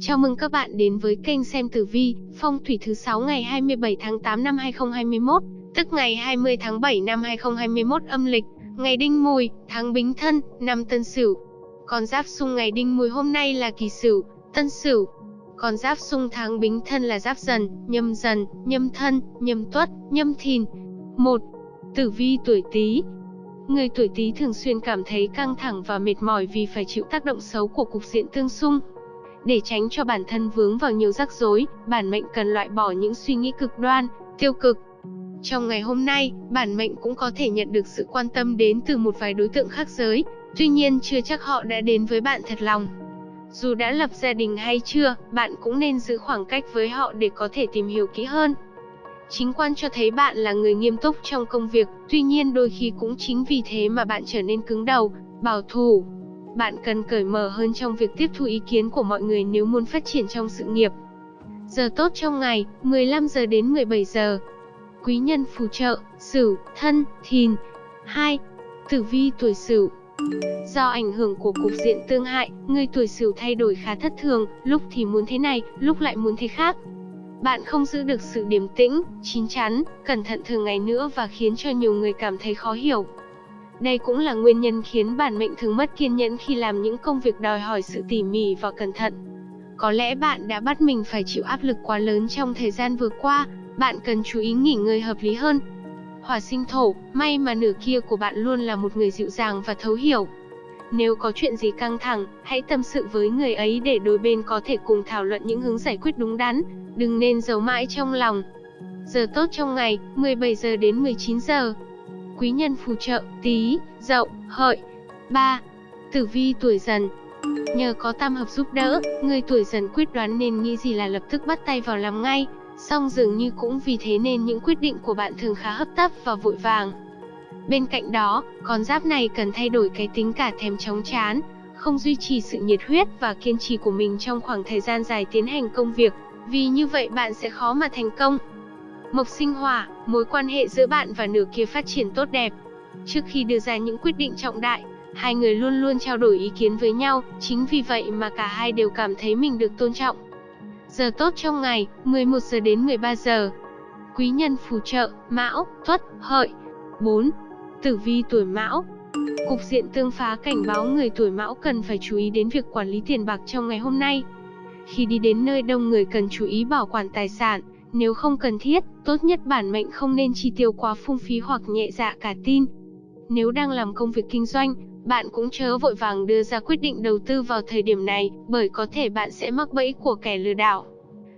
Chào mừng các bạn đến với kênh xem tử vi, phong thủy thứ 6 ngày 27 tháng 8 năm 2021, tức ngày 20 tháng 7 năm 2021 âm lịch, ngày Đinh Mùi, tháng Bính Thân, năm Tân Sửu. Con giáp xung ngày Đinh Mùi hôm nay là Kỷ Sửu, Tân Sửu. Con giáp xung tháng Bính Thân là Giáp Dần, Nhâm Dần, Nhâm Thân, Nhâm Tuất, Nhâm Thìn. 1. Tử vi tuổi Tý, Người tuổi Tý thường xuyên cảm thấy căng thẳng và mệt mỏi vì phải chịu tác động xấu của cục diện tương xung. Để tránh cho bản thân vướng vào nhiều rắc rối, bản mệnh cần loại bỏ những suy nghĩ cực đoan, tiêu cực. Trong ngày hôm nay, bản mệnh cũng có thể nhận được sự quan tâm đến từ một vài đối tượng khác giới, tuy nhiên chưa chắc họ đã đến với bạn thật lòng. Dù đã lập gia đình hay chưa, bạn cũng nên giữ khoảng cách với họ để có thể tìm hiểu kỹ hơn. Chính quan cho thấy bạn là người nghiêm túc trong công việc, tuy nhiên đôi khi cũng chính vì thế mà bạn trở nên cứng đầu, bảo thủ. Bạn cần cởi mở hơn trong việc tiếp thu ý kiến của mọi người nếu muốn phát triển trong sự nghiệp. Giờ tốt trong ngày, 15 giờ đến 17 giờ. Quý nhân phù trợ, Sửu, Thân, Thìn. 2. Tử vi tuổi Sửu. Do ảnh hưởng của cục diện tương hại, người tuổi Sửu thay đổi khá thất thường, lúc thì muốn thế này, lúc lại muốn thế khác. Bạn không giữ được sự điềm tĩnh, chín chắn, cẩn thận thường ngày nữa và khiến cho nhiều người cảm thấy khó hiểu. Đây cũng là nguyên nhân khiến bản mệnh thường mất kiên nhẫn khi làm những công việc đòi hỏi sự tỉ mỉ và cẩn thận. Có lẽ bạn đã bắt mình phải chịu áp lực quá lớn trong thời gian vừa qua, bạn cần chú ý nghỉ ngơi hợp lý hơn. Hỏa sinh thổ, may mà nửa kia của bạn luôn là một người dịu dàng và thấu hiểu. Nếu có chuyện gì căng thẳng, hãy tâm sự với người ấy để đôi bên có thể cùng thảo luận những hướng giải quyết đúng đắn, đừng nên giấu mãi trong lòng. Giờ tốt trong ngày, 17 giờ đến 19 giờ. Quý nhân phù trợ, tí, dậu, hợi. 3. Tử vi tuổi dần Nhờ có tam hợp giúp đỡ, người tuổi dần quyết đoán nên nghĩ gì là lập tức bắt tay vào làm ngay, song dường như cũng vì thế nên những quyết định của bạn thường khá hấp tấp và vội vàng. Bên cạnh đó, con giáp này cần thay đổi cái tính cả thèm chóng chán, không duy trì sự nhiệt huyết và kiên trì của mình trong khoảng thời gian dài tiến hành công việc, vì như vậy bạn sẽ khó mà thành công. Mộc sinh hỏa, mối quan hệ giữa bạn và nửa kia phát triển tốt đẹp. Trước khi đưa ra những quyết định trọng đại, hai người luôn luôn trao đổi ý kiến với nhau, chính vì vậy mà cả hai đều cảm thấy mình được tôn trọng. Giờ tốt trong ngày, 11 giờ đến 13 giờ. Quý nhân phù trợ, Mão, Tuất, Hợi. 4. Tử vi tuổi Mão. Cục diện tương phá cảnh báo người tuổi Mão cần phải chú ý đến việc quản lý tiền bạc trong ngày hôm nay. Khi đi đến nơi đông người cần chú ý bảo quản tài sản, nếu không cần thiết, tốt nhất bản mệnh không nên chi tiêu quá phung phí hoặc nhẹ dạ cả tin. Nếu đang làm công việc kinh doanh, bạn cũng chớ vội vàng đưa ra quyết định đầu tư vào thời điểm này, bởi có thể bạn sẽ mắc bẫy của kẻ lừa đảo.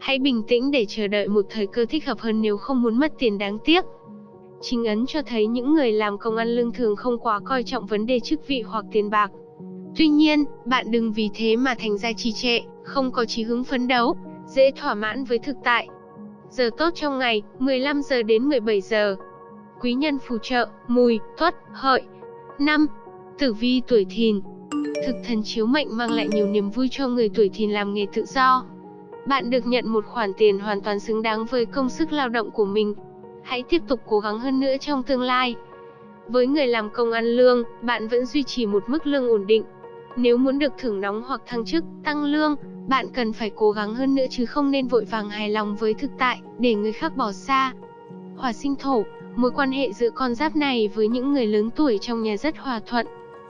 Hãy bình tĩnh để chờ đợi một thời cơ thích hợp hơn nếu không muốn mất tiền đáng tiếc. Chính ấn cho thấy những người làm công ăn lương thường không quá coi trọng vấn đề chức vị hoặc tiền bạc. Tuy nhiên, bạn đừng vì thế mà thành ra trì trệ, không có chí hướng phấn đấu, dễ thỏa mãn với thực tại. Giờ tốt trong ngày, 15 giờ đến 17 giờ. Quý nhân phù trợ, mùi, tuất, hợi. 5. Tử vi tuổi thìn. Thực thần chiếu mệnh mang lại nhiều niềm vui cho người tuổi thìn làm nghề tự do. Bạn được nhận một khoản tiền hoàn toàn xứng đáng với công sức lao động của mình. Hãy tiếp tục cố gắng hơn nữa trong tương lai. Với người làm công ăn lương, bạn vẫn duy trì một mức lương ổn định. Nếu muốn được thưởng nóng hoặc thăng chức, tăng lương, bạn cần phải cố gắng hơn nữa chứ không nên vội vàng hài lòng với thực tại, để người khác bỏ xa. Hỏa sinh thổ, mối quan hệ giữa con giáp này với những người lớn tuổi trong nhà rất hòa thuận.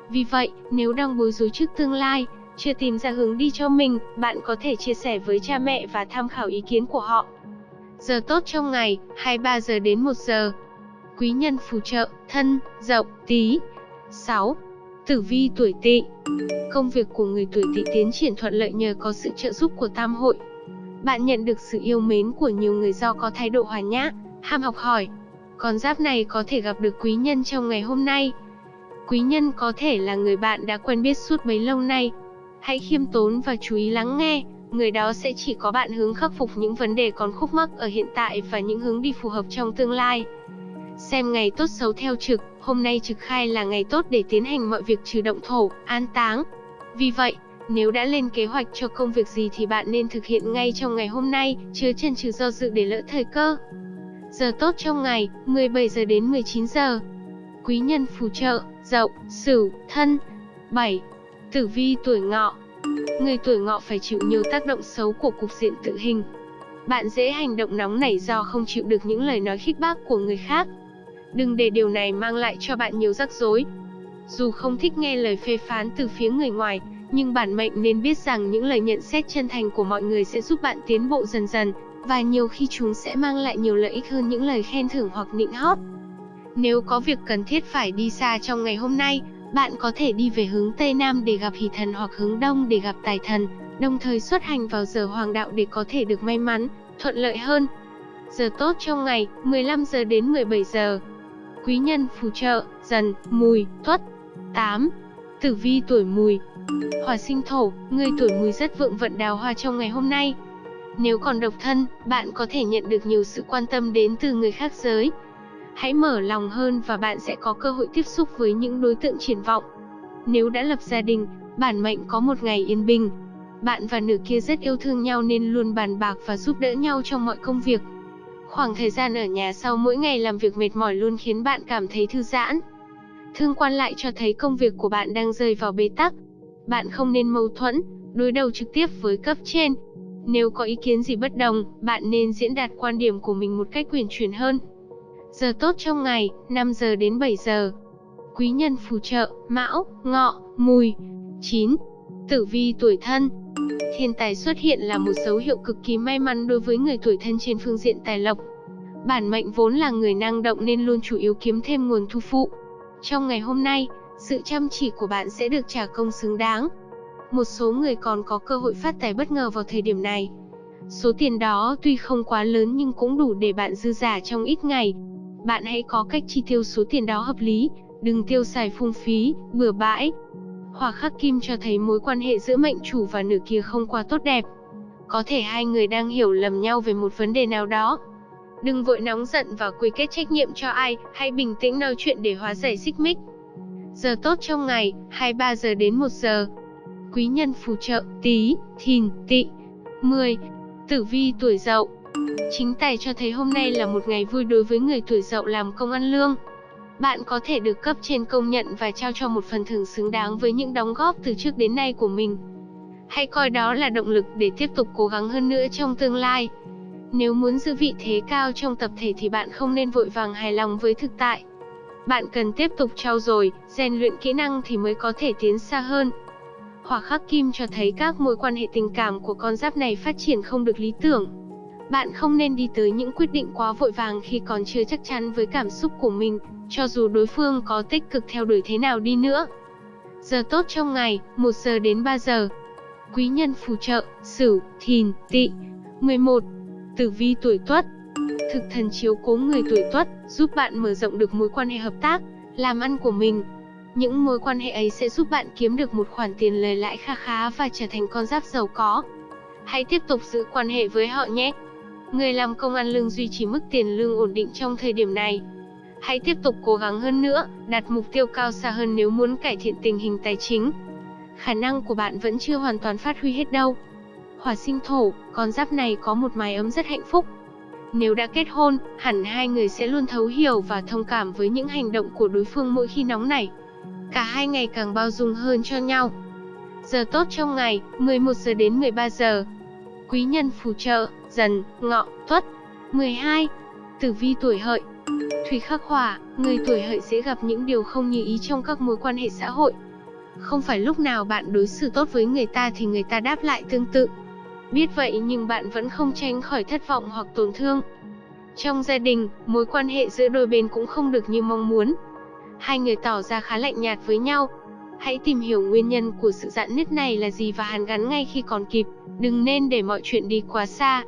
Vì vậy, nếu đang bối rối trước tương lai, chưa tìm ra hướng đi cho mình, bạn có thể chia sẻ với cha mẹ và tham khảo ý kiến của họ. Giờ tốt trong ngày, 23 giờ đến 1 giờ. Quý nhân phù trợ, thân, dậu, tí. 6. Tử vi tuổi tỵ Công việc của người tuổi tỵ tiến triển thuận lợi nhờ có sự trợ giúp của tam hội. Bạn nhận được sự yêu mến của nhiều người do có thái độ hòa nhã, ham học hỏi. Con giáp này có thể gặp được quý nhân trong ngày hôm nay. Quý nhân có thể là người bạn đã quen biết suốt bấy lâu nay. Hãy khiêm tốn và chú ý lắng nghe, người đó sẽ chỉ có bạn hướng khắc phục những vấn đề còn khúc mắc ở hiện tại và những hướng đi phù hợp trong tương lai. Xem ngày tốt xấu theo trực, hôm nay trực khai là ngày tốt để tiến hành mọi việc trừ động thổ, an táng. Vì vậy, nếu đã lên kế hoạch cho công việc gì thì bạn nên thực hiện ngay trong ngày hôm nay, chớ chần chừ do dự để lỡ thời cơ. Giờ tốt trong ngày, 17 giờ đến 19 giờ. Quý nhân phù trợ, dậu, sửu, thân. 7. Tử vi tuổi ngọ. Người tuổi ngọ phải chịu nhiều tác động xấu của cục diện tự hình. Bạn dễ hành động nóng nảy do không chịu được những lời nói khích bác của người khác. Đừng để điều này mang lại cho bạn nhiều rắc rối. Dù không thích nghe lời phê phán từ phía người ngoài, nhưng bản mệnh nên biết rằng những lời nhận xét chân thành của mọi người sẽ giúp bạn tiến bộ dần dần, và nhiều khi chúng sẽ mang lại nhiều lợi ích hơn những lời khen thưởng hoặc nịnh hót. Nếu có việc cần thiết phải đi xa trong ngày hôm nay, bạn có thể đi về hướng Tây Nam để gặp hỷ thần hoặc hướng Đông để gặp tài thần, đồng thời xuất hành vào giờ hoàng đạo để có thể được may mắn, thuận lợi hơn. Giờ tốt trong ngày, 15 giờ đến 17 giờ. Quý nhân phù trợ, dần, mùi, tuất. 8. Tử vi tuổi mùi Hỏa sinh thổ, người tuổi mùi rất vượng vận đào hoa trong ngày hôm nay. Nếu còn độc thân, bạn có thể nhận được nhiều sự quan tâm đến từ người khác giới. Hãy mở lòng hơn và bạn sẽ có cơ hội tiếp xúc với những đối tượng triển vọng. Nếu đã lập gia đình, bản mệnh có một ngày yên bình. Bạn và nửa kia rất yêu thương nhau nên luôn bàn bạc và giúp đỡ nhau trong mọi công việc. Khoảng thời gian ở nhà sau mỗi ngày làm việc mệt mỏi luôn khiến bạn cảm thấy thư giãn. Thương quan lại cho thấy công việc của bạn đang rơi vào bế tắc. Bạn không nên mâu thuẫn, đối đầu trực tiếp với cấp trên. Nếu có ý kiến gì bất đồng, bạn nên diễn đạt quan điểm của mình một cách quyền chuyển hơn. Giờ tốt trong ngày, 5 giờ đến 7 giờ. Quý nhân phù trợ, Mão, Ngọ, Mùi. 9. Tử vi tuổi thân. Thiên tài xuất hiện là một dấu hiệu cực kỳ may mắn đối với người tuổi thân trên phương diện tài lộc. Bản mệnh vốn là người năng động nên luôn chủ yếu kiếm thêm nguồn thu phụ. Trong ngày hôm nay, sự chăm chỉ của bạn sẽ được trả công xứng đáng. Một số người còn có cơ hội phát tài bất ngờ vào thời điểm này. Số tiền đó tuy không quá lớn nhưng cũng đủ để bạn dư giả trong ít ngày. Bạn hãy có cách chi tiêu số tiền đó hợp lý, đừng tiêu xài phung phí, bừa bãi. Hỏa khắc kim cho thấy mối quan hệ giữa mệnh chủ và nữ kia không quá tốt đẹp. Có thể hai người đang hiểu lầm nhau về một vấn đề nào đó. Đừng vội nóng giận và quy kết trách nhiệm cho ai, hãy bình tĩnh nói chuyện để hóa giải xích mích. Giờ tốt trong ngày, 23 giờ đến 1 giờ. Quý nhân phù trợ, tí, thìn, tị. 10. Tử vi tuổi dậu Chính tài cho thấy hôm nay là một ngày vui đối với người tuổi dậu làm công ăn lương. Bạn có thể được cấp trên công nhận và trao cho một phần thưởng xứng đáng với những đóng góp từ trước đến nay của mình. Hãy coi đó là động lực để tiếp tục cố gắng hơn nữa trong tương lai. Nếu muốn giữ vị thế cao trong tập thể thì bạn không nên vội vàng hài lòng với thực tại. Bạn cần tiếp tục trau dồi, rèn luyện kỹ năng thì mới có thể tiến xa hơn. Hỏa khắc kim cho thấy các mối quan hệ tình cảm của con giáp này phát triển không được lý tưởng. Bạn không nên đi tới những quyết định quá vội vàng khi còn chưa chắc chắn với cảm xúc của mình, cho dù đối phương có tích cực theo đuổi thế nào đi nữa. Giờ tốt trong ngày, 1 giờ đến 3 giờ. Quý nhân phù trợ, Sửu, Thìn, Tỵ. 11. Tử vi tuổi Tuất. Thực thần chiếu cố người tuổi Tuất, giúp bạn mở rộng được mối quan hệ hợp tác, làm ăn của mình. Những mối quan hệ ấy sẽ giúp bạn kiếm được một khoản tiền lời lãi kha khá và trở thành con giáp giàu có. Hãy tiếp tục giữ quan hệ với họ nhé. Người làm công ăn lương duy trì mức tiền lương ổn định trong thời điểm này. Hãy tiếp tục cố gắng hơn nữa, đặt mục tiêu cao xa hơn nếu muốn cải thiện tình hình tài chính. Khả năng của bạn vẫn chưa hoàn toàn phát huy hết đâu. Hỏa sinh thổ, con giáp này có một mái ấm rất hạnh phúc. Nếu đã kết hôn, hẳn hai người sẽ luôn thấu hiểu và thông cảm với những hành động của đối phương mỗi khi nóng nảy. Cả hai ngày càng bao dung hơn cho nhau. Giờ tốt trong ngày, 11 giờ đến 13 giờ. Quý nhân phù trợ, dần, ngọ, tuất. 12. Tử vi tuổi hợi Thủy khắc hỏa, người tuổi hợi sẽ gặp những điều không như ý trong các mối quan hệ xã hội. Không phải lúc nào bạn đối xử tốt với người ta thì người ta đáp lại tương tự. Biết vậy nhưng bạn vẫn không tránh khỏi thất vọng hoặc tổn thương. Trong gia đình, mối quan hệ giữa đôi bên cũng không được như mong muốn. Hai người tỏ ra khá lạnh nhạt với nhau. Hãy tìm hiểu nguyên nhân của sự giãn nứt này là gì và hàn gắn ngay khi còn kịp, đừng nên để mọi chuyện đi quá xa.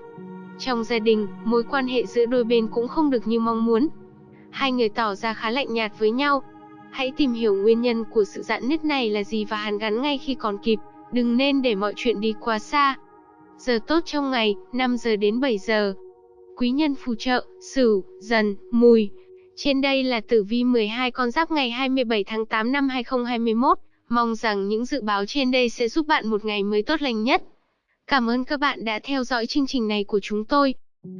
Trong gia đình, mối quan hệ giữa đôi bên cũng không được như mong muốn. Hai người tỏ ra khá lạnh nhạt với nhau. Hãy tìm hiểu nguyên nhân của sự giãn nứt này là gì và hàn gắn ngay khi còn kịp, đừng nên để mọi chuyện đi quá xa. Giờ tốt trong ngày, 5 giờ đến 7 giờ. Quý nhân phù trợ, Sửu, Dần, Mùi. Trên đây là tử vi 12 con giáp ngày 27 tháng 8 năm 2021. Mong rằng những dự báo trên đây sẽ giúp bạn một ngày mới tốt lành nhất. Cảm ơn các bạn đã theo dõi chương trình này của chúng tôi.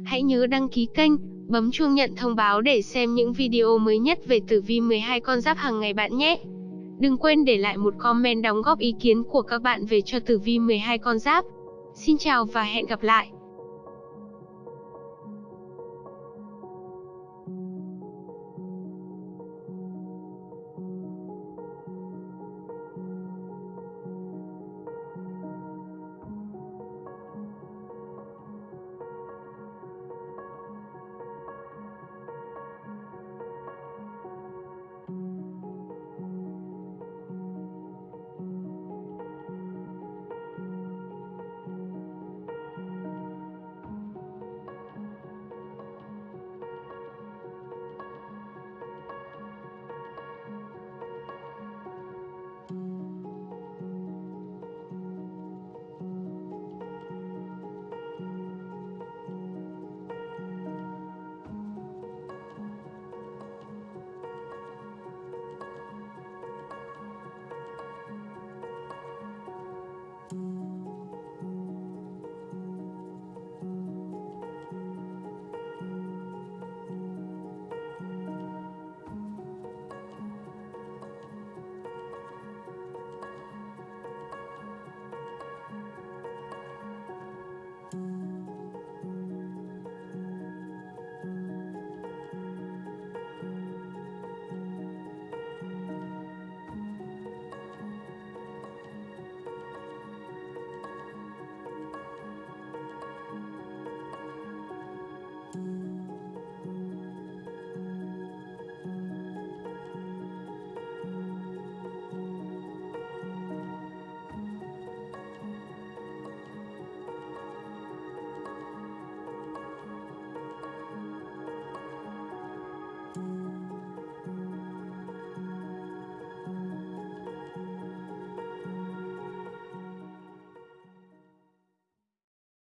Hãy nhớ đăng ký kênh, bấm chuông nhận thông báo để xem những video mới nhất về tử vi 12 con giáp hàng ngày bạn nhé. Đừng quên để lại một comment đóng góp ý kiến của các bạn về cho tử vi 12 con giáp. Xin chào và hẹn gặp lại.